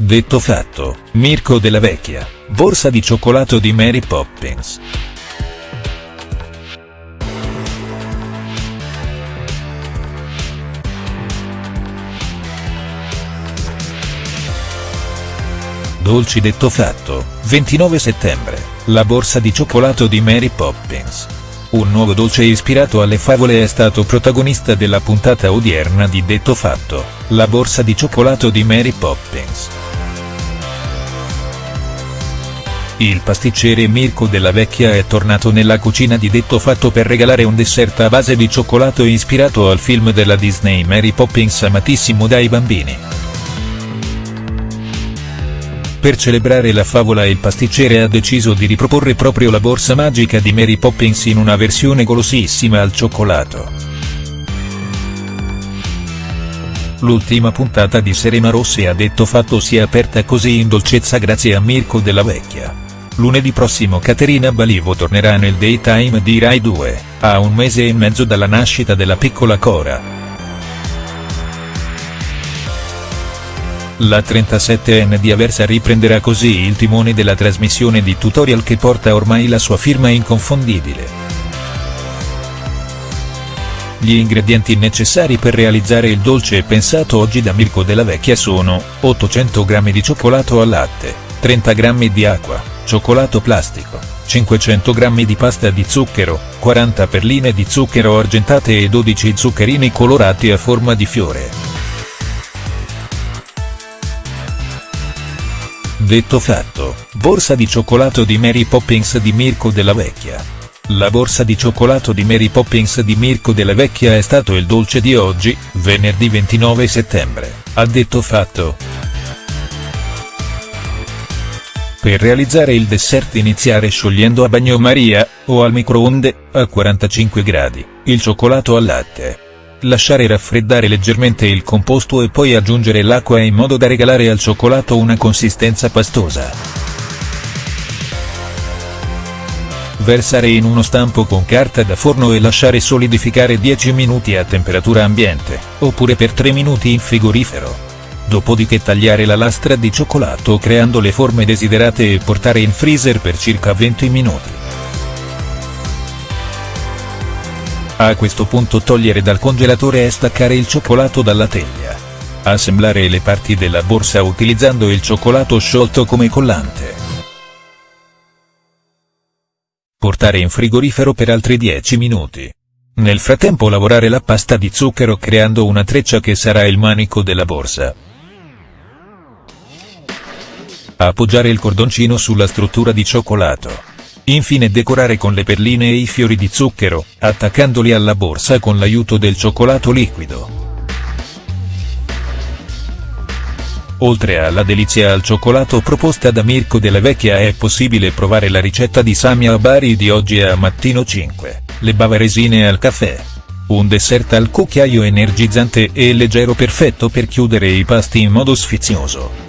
Detto fatto, Mirko della Vecchia, borsa di cioccolato di Mary Poppins. Dolci detto fatto, 29 settembre, la borsa di cioccolato di Mary Poppins. Un nuovo dolce ispirato alle favole è stato protagonista della puntata odierna di Detto Fatto, la borsa di cioccolato di Mary Poppins. Il pasticcere Mirko della Vecchia è tornato nella cucina di Detto Fatto per regalare un dessert a base di cioccolato ispirato al film della Disney Mary Poppins amatissimo dai bambini. Per celebrare la favola il pasticcere ha deciso di riproporre proprio la borsa magica di Mary Poppins in una versione golosissima al cioccolato. L'ultima puntata di Serena Rossi ha detto fatto si è aperta così in dolcezza grazie a Mirko della Vecchia. Lunedì prossimo Caterina Balivo tornerà nel daytime di Rai 2, a un mese e mezzo dalla nascita della piccola Cora. La 37enne di Aversa riprenderà così il timone della trasmissione di tutorial che porta ormai la sua firma inconfondibile. Gli ingredienti necessari per realizzare il dolce pensato oggi da Mirko della Vecchia sono, 800 g di cioccolato al latte, 30 g di acqua, cioccolato plastico, 500 g di pasta di zucchero, 40 perline di zucchero argentate e 12 zuccherini colorati a forma di fiore. Detto fatto, borsa di cioccolato di Mary Poppins di Mirko della Vecchia. La borsa di cioccolato di Mary Poppins di Mirko della Vecchia è stato il dolce di oggi, venerdì 29 settembre, ha detto fatto. Per realizzare il dessert iniziare sciogliendo a bagnomaria, o al microonde, a 45 gradi, il cioccolato al latte. Lasciare raffreddare leggermente il composto e poi aggiungere l'acqua in modo da regalare al cioccolato una consistenza pastosa. Versare in uno stampo con carta da forno e lasciare solidificare 10 minuti a temperatura ambiente, oppure per 3 minuti in frigorifero. Dopodiché tagliare la lastra di cioccolato creando le forme desiderate e portare in freezer per circa 20 minuti. A questo punto togliere dal congelatore e staccare il cioccolato dalla teglia. Assemblare le parti della borsa utilizzando il cioccolato sciolto come collante. Portare in frigorifero per altri 10 minuti. Nel frattempo lavorare la pasta di zucchero creando una treccia che sarà il manico della borsa. Appoggiare il cordoncino sulla struttura di cioccolato. Infine decorare con le perline e i fiori di zucchero, attaccandoli alla borsa con l'aiuto del cioccolato liquido. Oltre alla delizia al cioccolato proposta da Mirko della Vecchia è possibile provare la ricetta di Samia Abari di oggi a Mattino 5, le bavaresine al caffè. Un dessert al cucchiaio energizzante e leggero perfetto per chiudere i pasti in modo sfizioso.